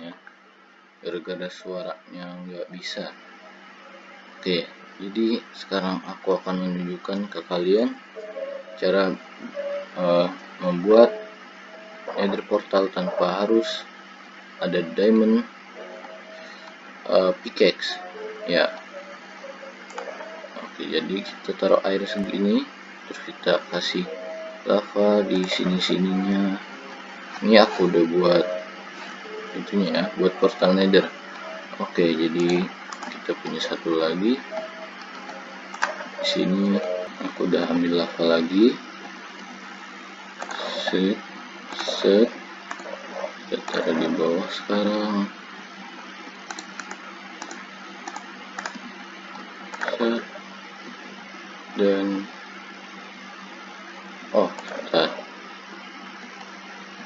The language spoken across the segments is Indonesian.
kegagalannya gara-gara suaranya nggak bisa. Oke jadi sekarang aku akan menunjukkan ke kalian cara uh, membuat nether portal tanpa harus ada diamond uh, pickaxe. Ya. Oke jadi kita taruh air segini terus kita kasih lava di sini sininya ini aku udah buat itunya ya buat portal nether. Oke jadi kita punya satu lagi. Di sini aku udah ambil lava lagi. Set set. Kita taruh di bawah sekarang. Set. Dan oh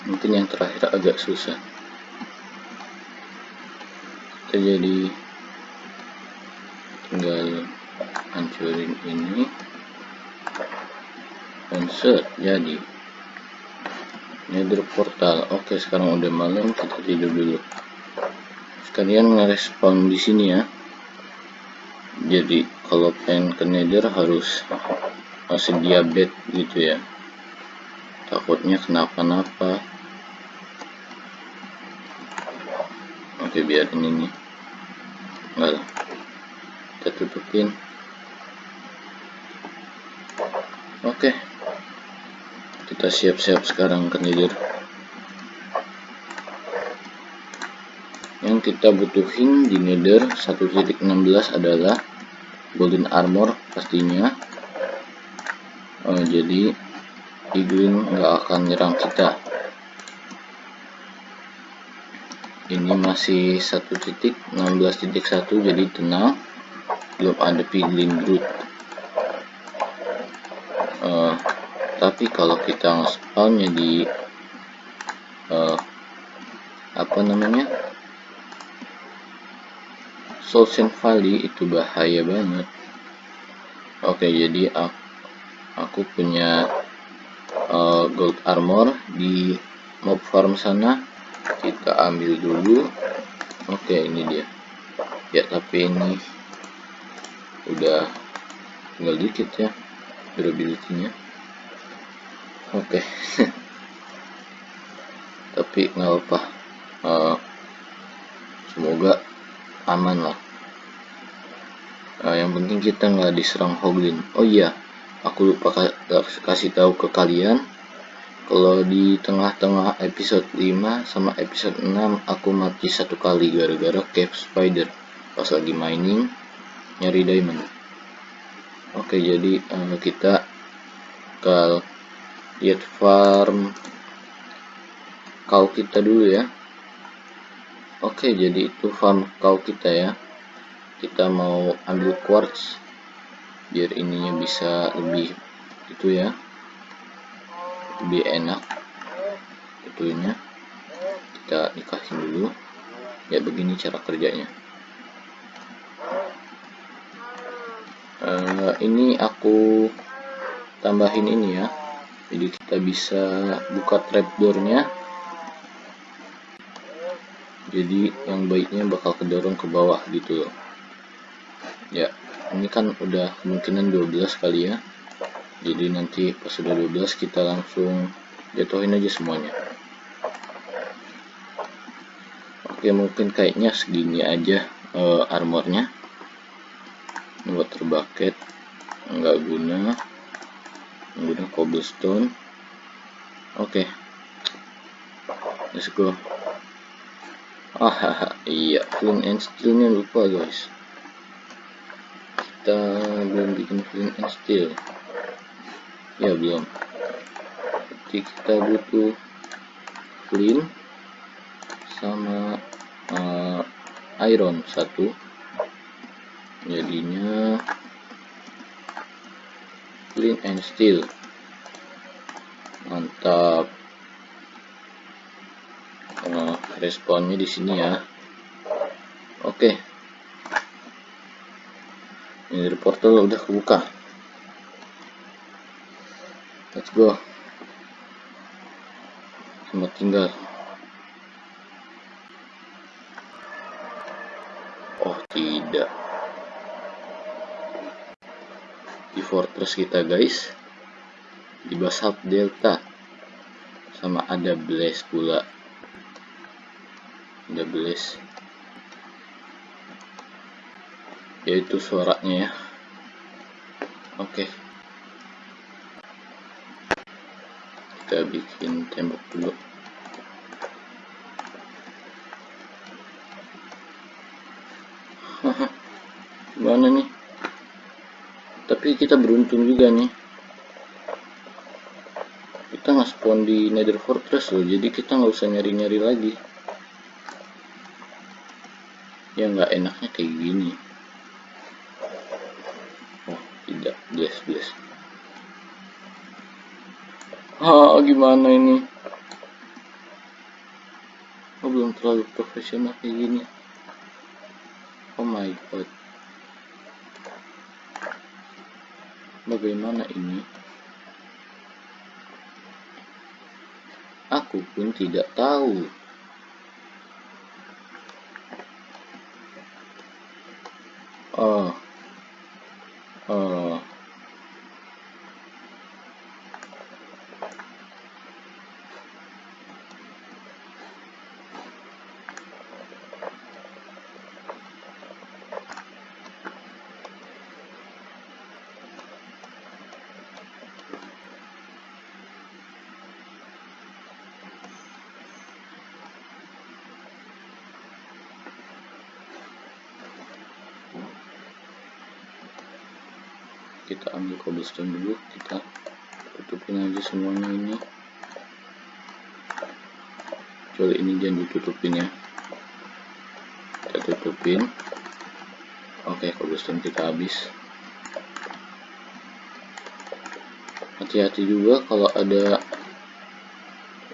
mungkin yang terakhir agak susah kita jadi tinggal hancurin ini. Dan set jadi. Nether portal. Oke sekarang udah malam kita tidur dulu. Sekalian ngerespon di sini ya. Jadi kalau pengen ke nether harus sedia bed gitu ya. Takutnya kenapa-napa. Oke biar ini. nih enggak kita tutupin. Oke. Kita siap-siap sekarang ke tidur yang kita butuhin di nether 1.16 adalah golden armor pastinya. Uh, jadi Iglin nggak akan nyerang kita ini masih satu titik 16.1 jadi tenang. Belum ada piglin brute uh, tapi kalau kita spawnnya di uh, apa namanya? Solsen Valley itu bahaya banget. Oke jadi aku, aku punya uh, gold armor di mob farm sana kita ambil dulu. Oke ini dia. Ya tapi ini udah tinggal dikit ya durability nya oke. Tapi nggak apa uh, semoga aman lah. Uh, yang penting kita nggak diserang hoglin. Oh iya aku lupa kasih tahu ke kalian kalau di tengah-tengah episode 5 sama episode 6 aku mati satu kali gara-gara cave spider. Pas lagi mining nyari diamond. Oke jadi uh, kita ke lihat farm. Kau kita dulu ya. Oke jadi itu farm kau kita ya. Kita mau ambil quartz biar ininya bisa lebih itu ya lebih enak. Tentunya kita nikahin dulu. Ya begini cara kerjanya. Uh, ini aku tambahin ini ya. Jadi kita bisa buka trapdoornya. Jadi yang baiknya bakal kedorong ke bawah gitu loh. Ya ini kan udah kemungkinan 12 kali ya jadi nanti pas sudah 12 kita langsung jatuhin aja semuanya. Oke mungkin kayaknya segini aja uh, armornya. Water bucket nggak guna. Guna cobblestone. Oke. Let's go. Ah iya flint and steelnya lupa guys. Kita belum bikin flint and steel ya belum. Jadi kita butuh clean sama uh, iron satu. Jadinya clean and steel. Mantap. Uh, responnya di sini ya. Oke. Okay. ini portal udah kebuka let's go. Selamat tinggal. Oh tidak. Di fortress kita guys di basalt delta. Sama ada blaze pula. Ada blaze. Yaitu suaranya ya. Oke kita bikin tembok dulu. Gimana nih? Tapi kita beruntung juga nih. Kita nggak spawn di nether fortress loh jadi kita nggak usah nyari-nyari lagi. Ya nggak enaknya kayak gini. Oh tidak bless bless ah gimana ini? Oh belum terlalu profesional kayak gini. Oh my god. Bagaimana ini? Aku pun tidak tahu oh oh kita ambil cobblestone dulu kita tutupin aja semuanya ini. Kecuali ini jangan ditutupin ya. Kita tutupin. Oke cobblestone kita habis. Hati-hati juga kalau ada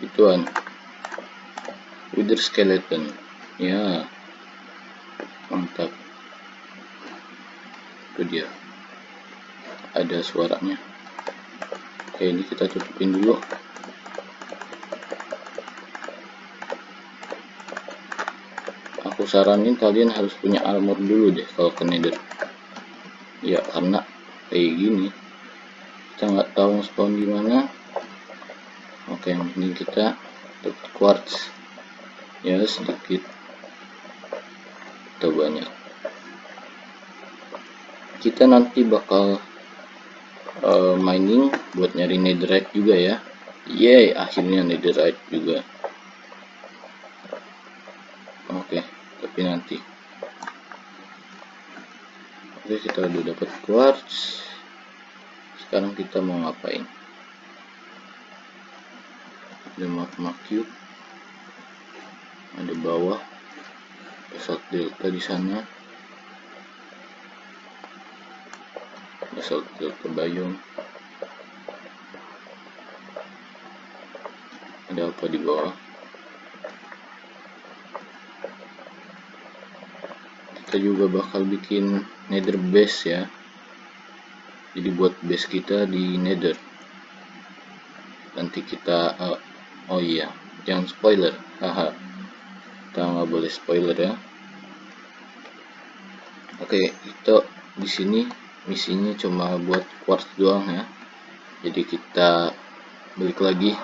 ituan. Wither skeleton. Ya. Mantap. Itu dia ada suaranya. Oke ini kita tutupin dulu. Aku saranin kalian harus punya armor dulu deh kalau ke nether. Ya karena kayak gini. Kita nggak tahu spawn di mana. Oke penting kita dapat quartz. Ya sedikit. Atau banyak. Kita nanti bakal uh, mining buat nyari netherite juga ya. Yay akhirnya netherite juga. Oke okay, tapi nanti. Oke okay, kita udah dapat quartz. Sekarang kita mau ngapain? Ada magma cube. Ada bawah. Pesawat delta di sana pesawat delta bayung ada apa di bawah? Kita juga bakal bikin nether base ya. Jadi buat base kita di nether. Nanti kita uh, oh iya jangan spoiler haha. Kita nggak boleh spoiler ya. Oke itu di sini misinya cuma buat quartz doang ya. Jadi kita balik lagi.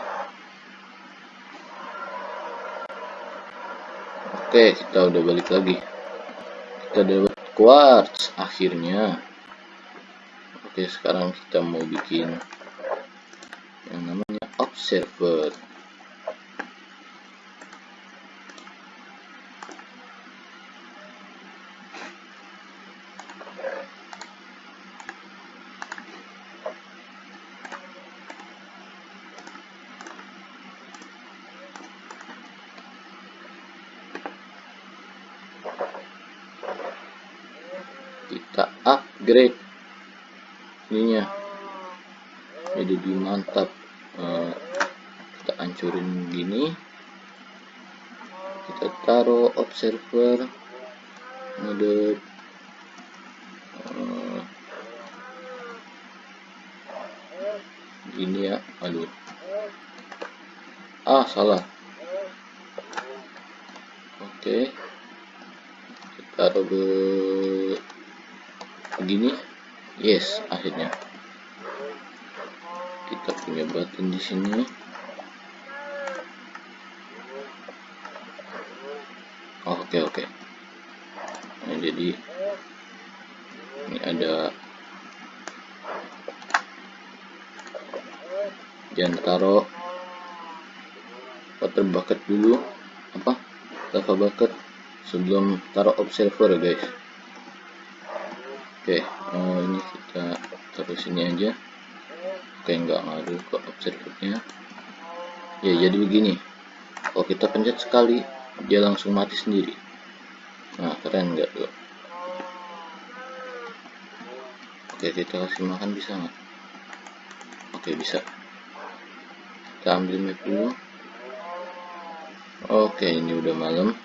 Oke kita udah balik lagi. Kita dapat quartz akhirnya. Oke sekarang kita mau bikin yang namanya observer kita upgrade ininya. Jadi lebih mantap uh, kita hancurin gini. Kita taruh observer mode uh, ini ya aduh. Ah salah. Oke. Kita taruh ke begini. Yes akhirnya. Kita punya batin di sini. Oke oke. Nah, jadi ini ada jangan taruh water bucket dulu. Apa? Lava bucket sebelum taruh observer guys oke oh, ini kita taruh sini aja. Oke nggak ngaruh ke observernya. Ya jadi begini. Kalau kita pencet sekali dia langsung mati sendiri. Nah keren nggak tuh? Oke kita kasih makan bisa nggak? Oke bisa. Kita ambil map dulu. Oke ini udah malam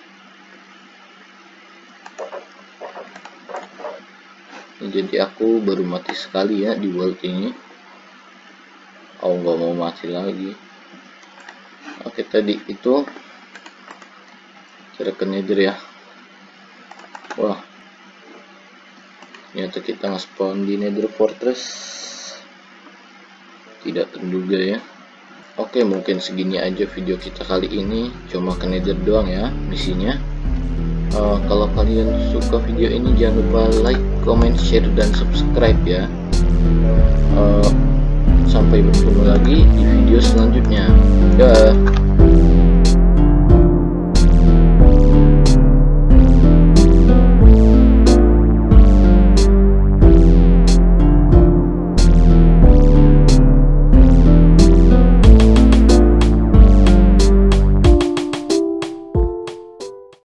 jadi aku baru mati sekali ya di world ini. Oh nggak mau mati lagi. Oke tadi itu cara ke nether ya. Wah. Ternyata kita nge-spawn di nether fortress. Tidak terduga ya. Oke mungkin segini aja video kita kali ini. Cuma ke nether doang ya misinya. Uh, kalau kalian suka video ini jangan lupa like comment share dan subscribe ya. Uh,